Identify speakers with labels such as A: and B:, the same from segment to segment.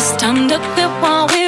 A: It's time to get while
B: we.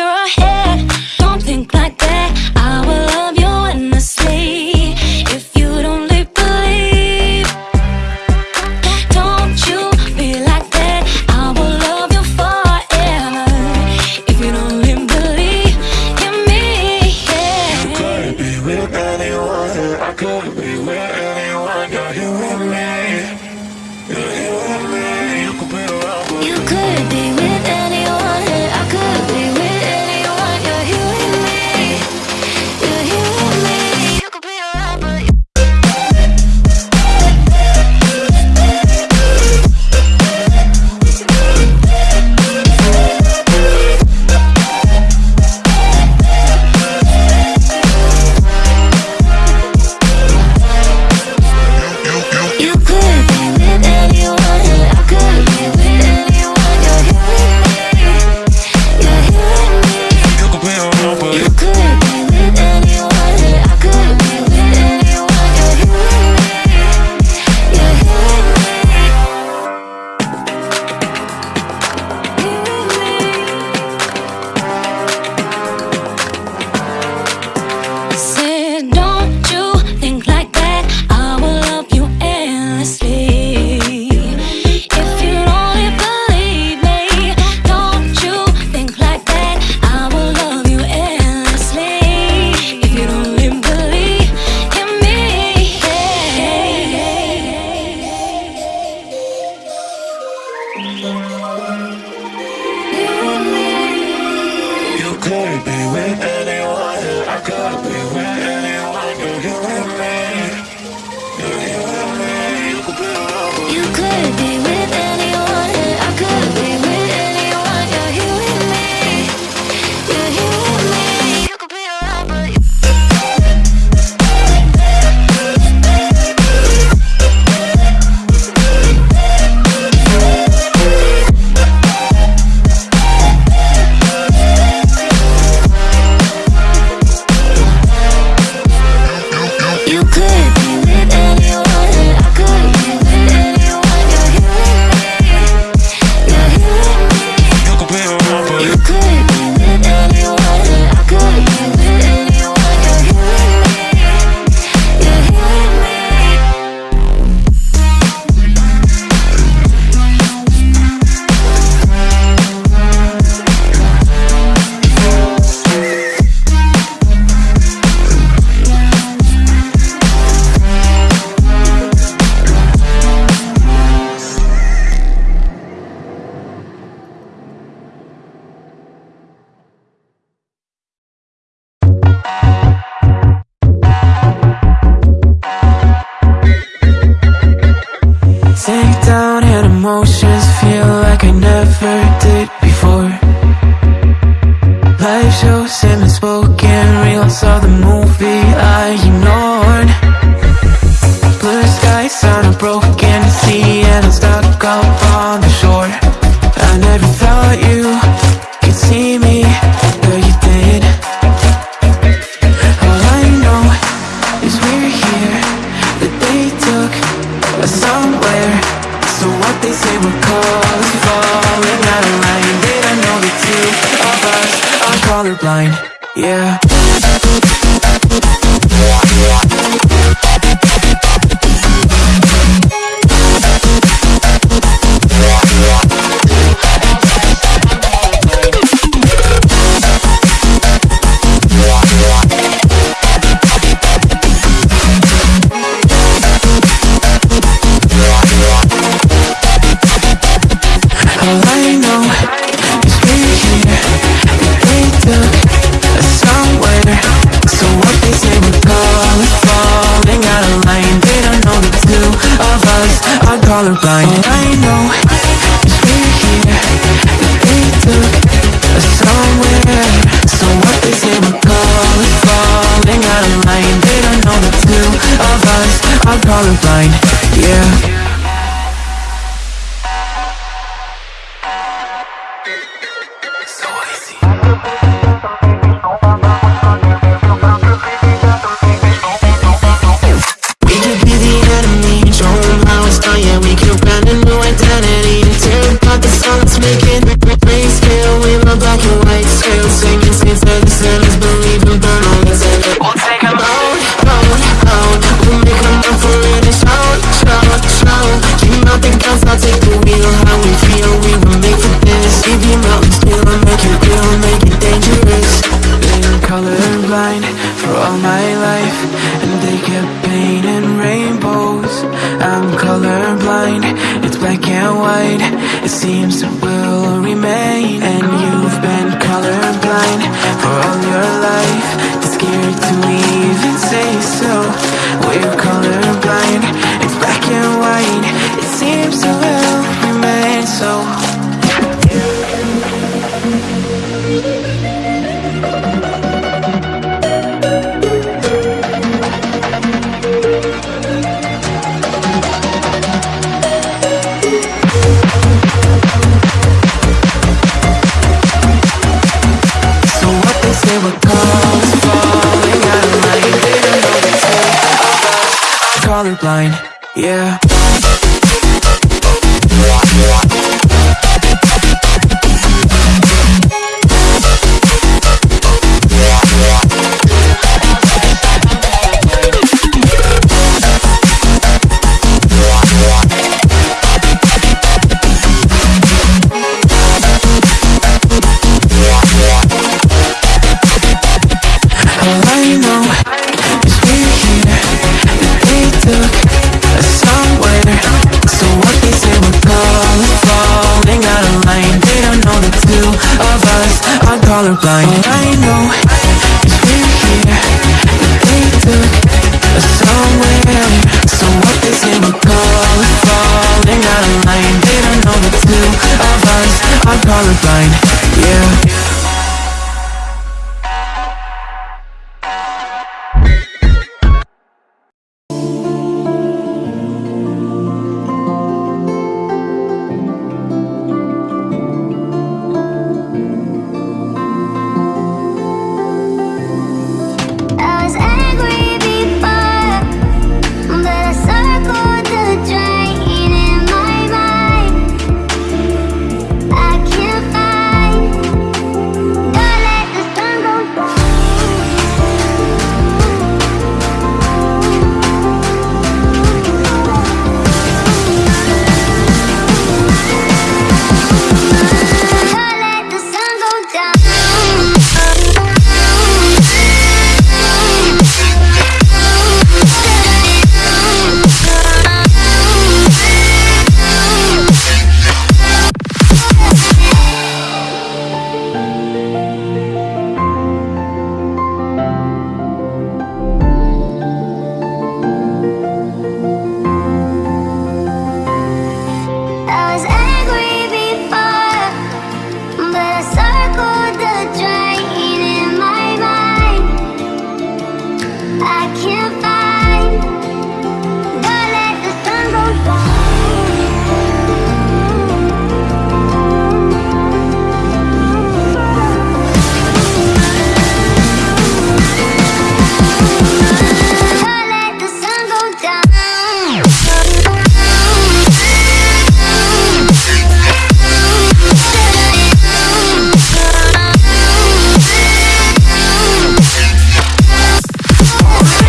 B: colorblind All oh, I know. Is we're here And they took us somewhere So what they say we're calling Falling out of line They don't know the two of us. Are colorblind Yeah.
C: Colorblind, yeah colorblind Oh.